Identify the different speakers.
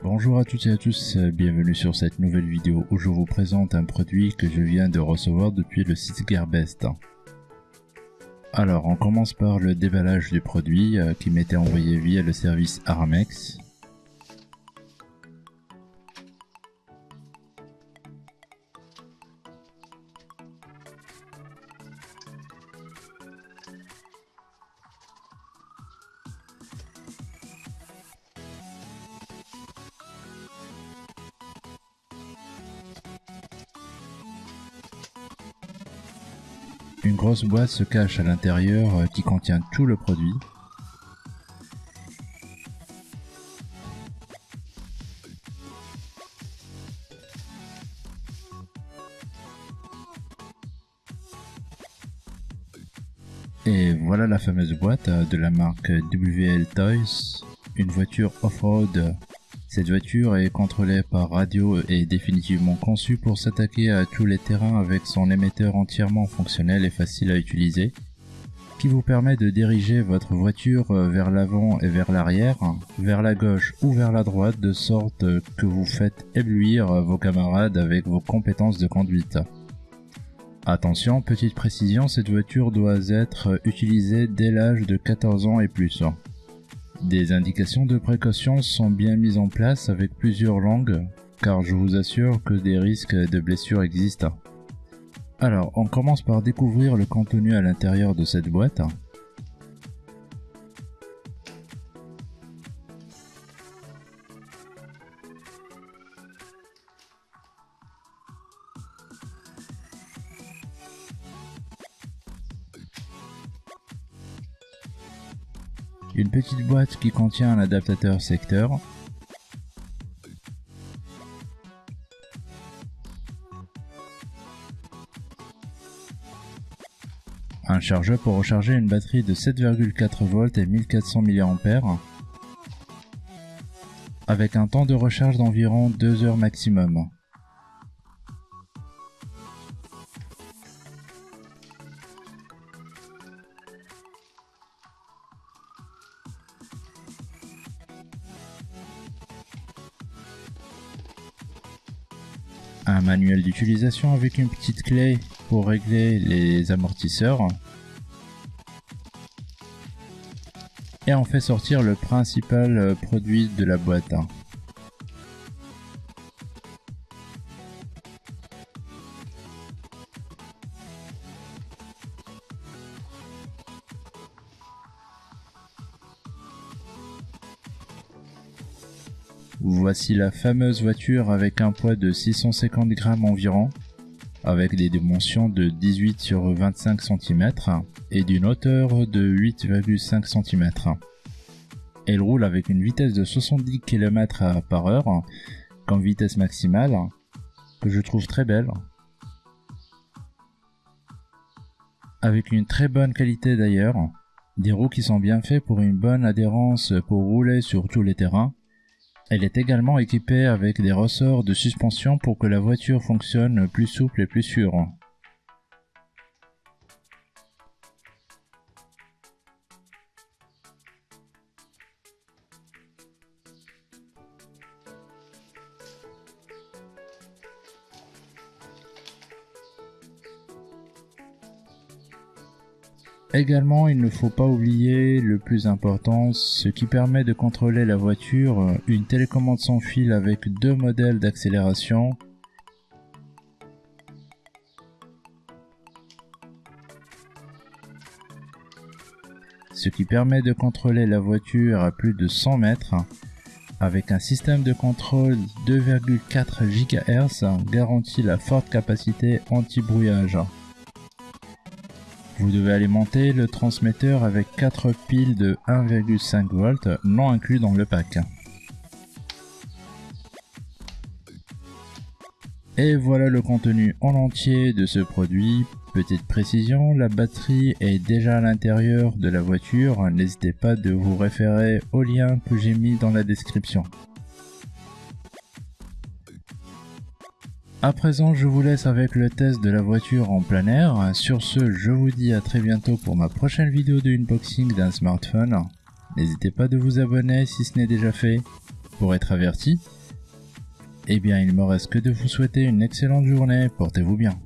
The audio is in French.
Speaker 1: Bonjour à toutes et à tous, bienvenue sur cette nouvelle vidéo où je vous présente un produit que je viens de recevoir depuis le site Gearbest. Alors on commence par le déballage du produit euh, qui m'était envoyé via le service Aramex. Une grosse boîte se cache à l'intérieur euh, qui contient tout le produit. Et voilà la fameuse boîte euh, de la marque WL Toys, une voiture off-road cette voiture est contrôlée par radio et définitivement conçue pour s'attaquer à tous les terrains avec son émetteur entièrement fonctionnel et facile à utiliser, qui vous permet de diriger votre voiture vers l'avant et vers l'arrière, vers la gauche ou vers la droite de sorte que vous faites éblouir vos camarades avec vos compétences de conduite. Attention, petite précision, cette voiture doit être utilisée dès l'âge de 14 ans et plus. Des indications de précaution sont bien mises en place avec plusieurs langues, car je vous assure que des risques de blessures existent. Alors, on commence par découvrir le contenu à l'intérieur de cette boîte. Une petite boîte qui contient un adaptateur secteur, un chargeur pour recharger une batterie de 7,4 volts et 1400 mAh avec un temps de recharge d'environ 2 heures maximum. Un manuel d'utilisation avec une petite clé pour régler les amortisseurs. Et on fait sortir le principal produit de la boîte. Voici la fameuse voiture avec un poids de 650 grammes environ, avec des dimensions de 18 sur 25 cm et d'une hauteur de 8,5 cm. Elle roule avec une vitesse de 70 km par heure comme vitesse maximale, que je trouve très belle. Avec une très bonne qualité d'ailleurs, des roues qui sont bien faits pour une bonne adhérence pour rouler sur tous les terrains, elle est également équipée avec des ressorts de suspension pour que la voiture fonctionne plus souple et plus sûre. Également, il ne faut pas oublier le plus important, ce qui permet de contrôler la voiture, une télécommande sans fil avec deux modèles d'accélération, ce qui permet de contrôler la voiture à plus de 100 mètres, avec un système de contrôle 2,4 GHz garantit la forte capacité anti-brouillage. Vous devez alimenter le transmetteur avec 4 piles de 1,5 volts non inclus dans le pack. Et voilà le contenu en entier de ce produit. Petite précision, la batterie est déjà à l'intérieur de la voiture, n'hésitez pas de vous référer au lien que j'ai mis dans la description. À présent, je vous laisse avec le test de la voiture en plein air. Sur ce, je vous dis à très bientôt pour ma prochaine vidéo de unboxing d'un smartphone. N'hésitez pas de vous abonner si ce n'est déjà fait. pour être averti. Eh bien, il me reste que de vous souhaiter une excellente journée. Portez-vous bien.